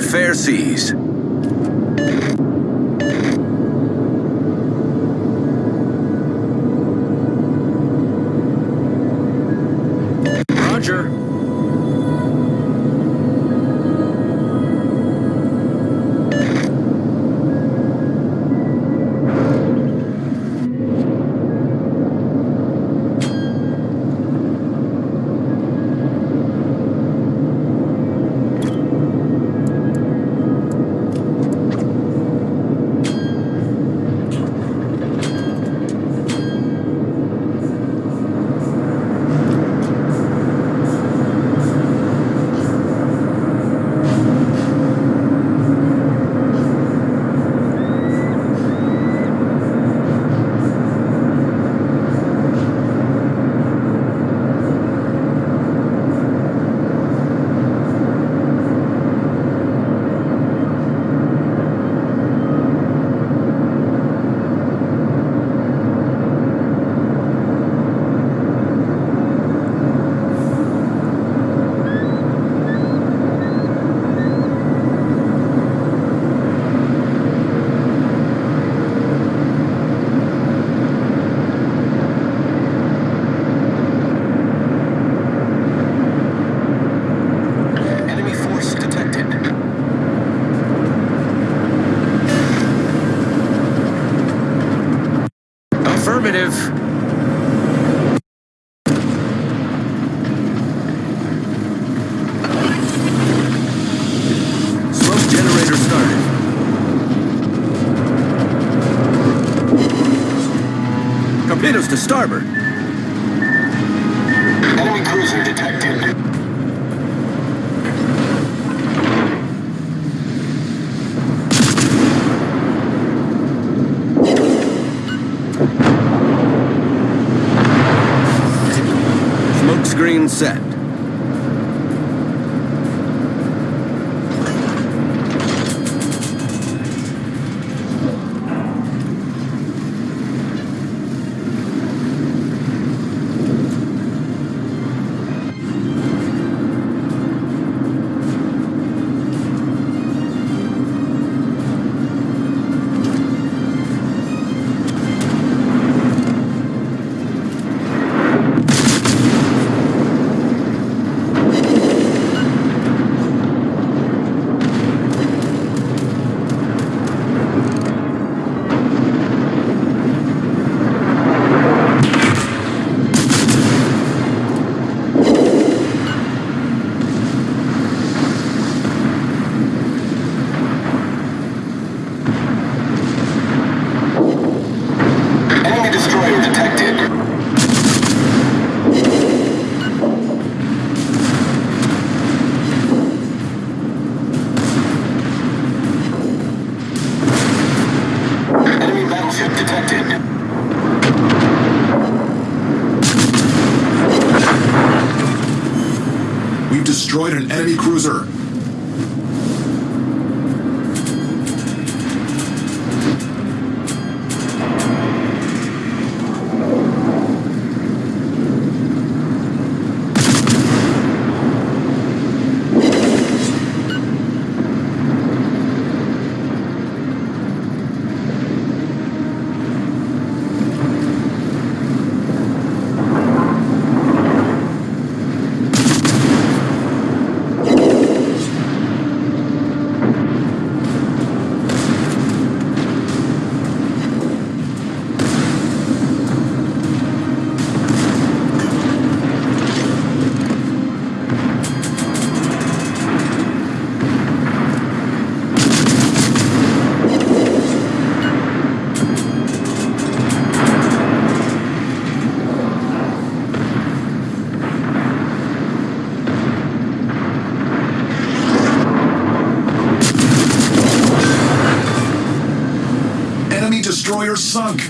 and fair seas. Torpedoes to starboard. Enemy cruiser detected. Smoke screen set. Destroyer sunk.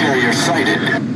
carrier sighted.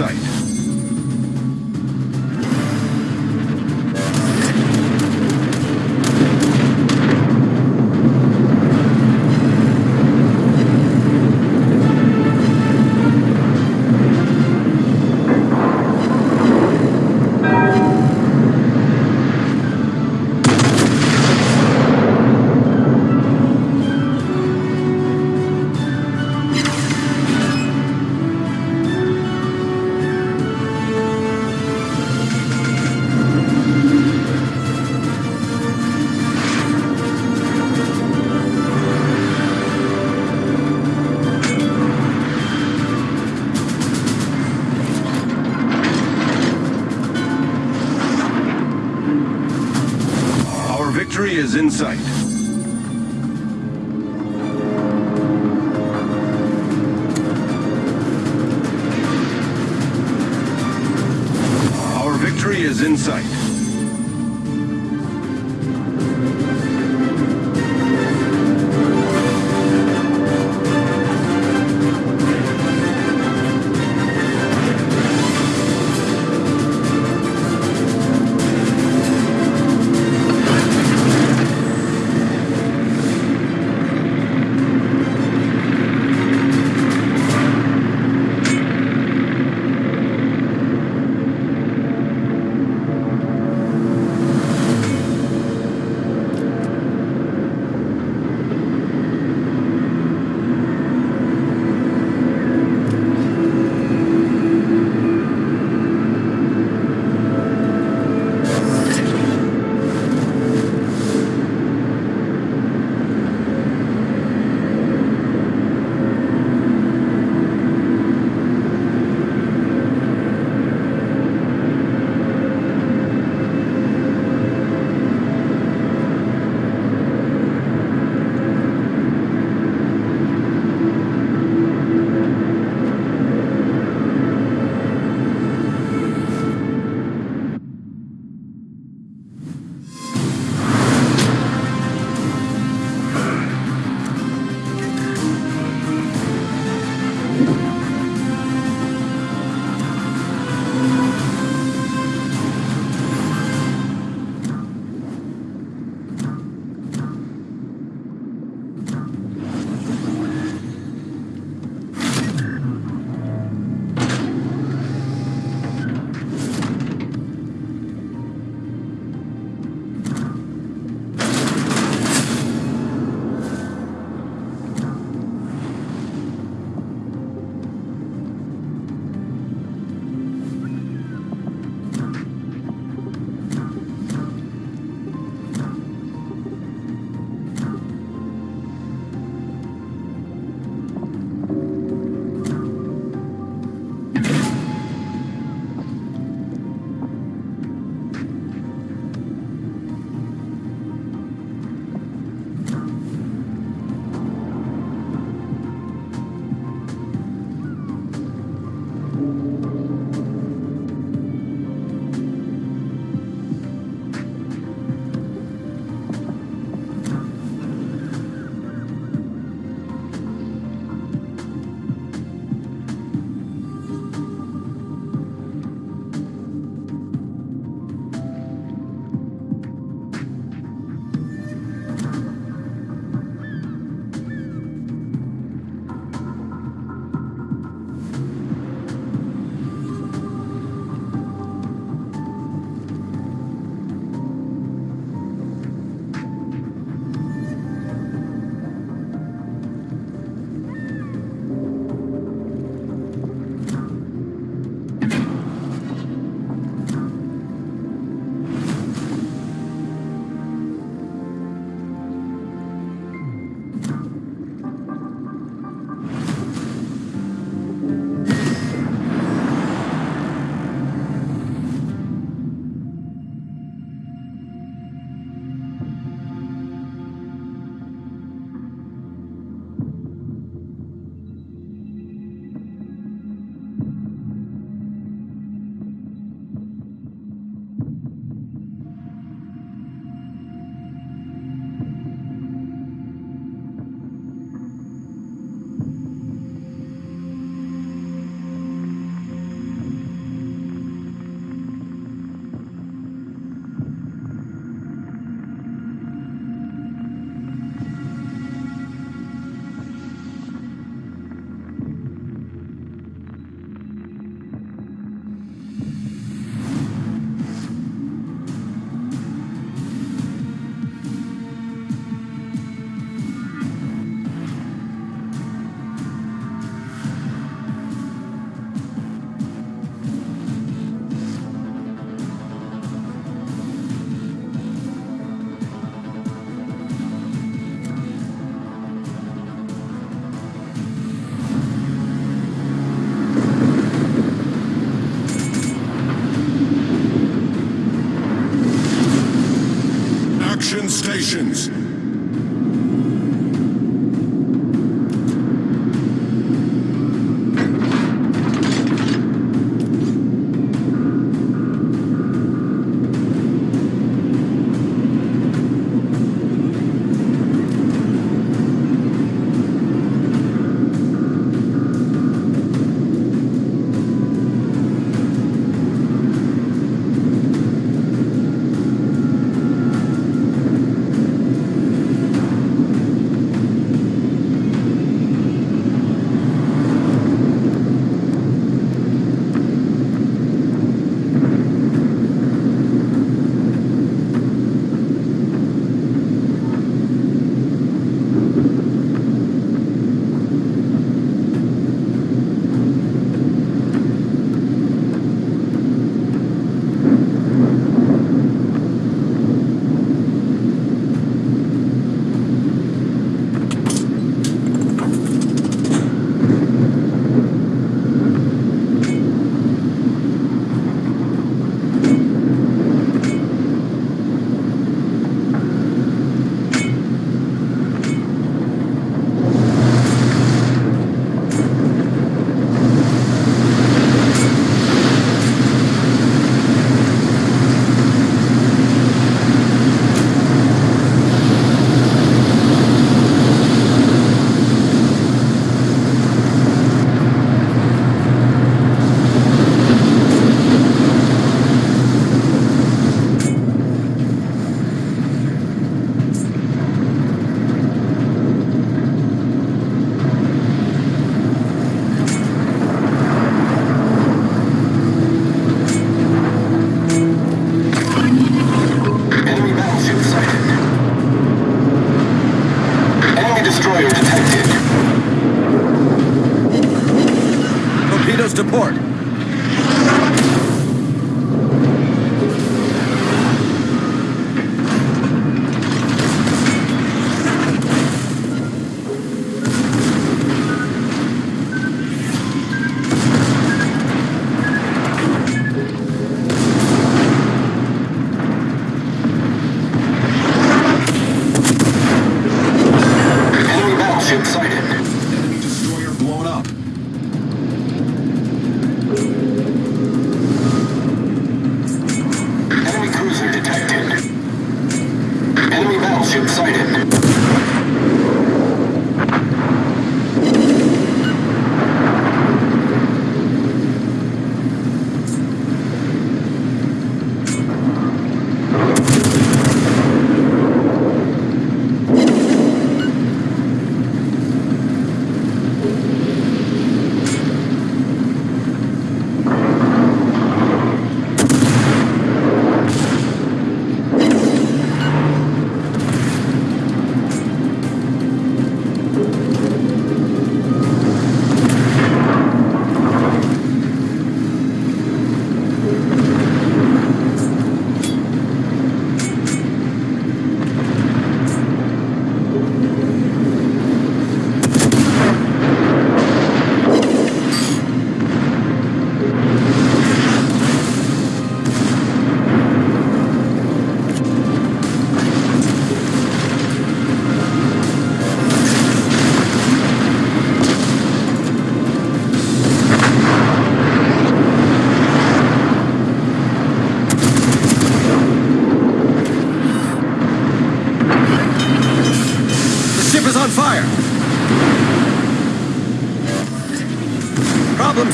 Sight. Is in sight.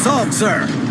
Solved, sir.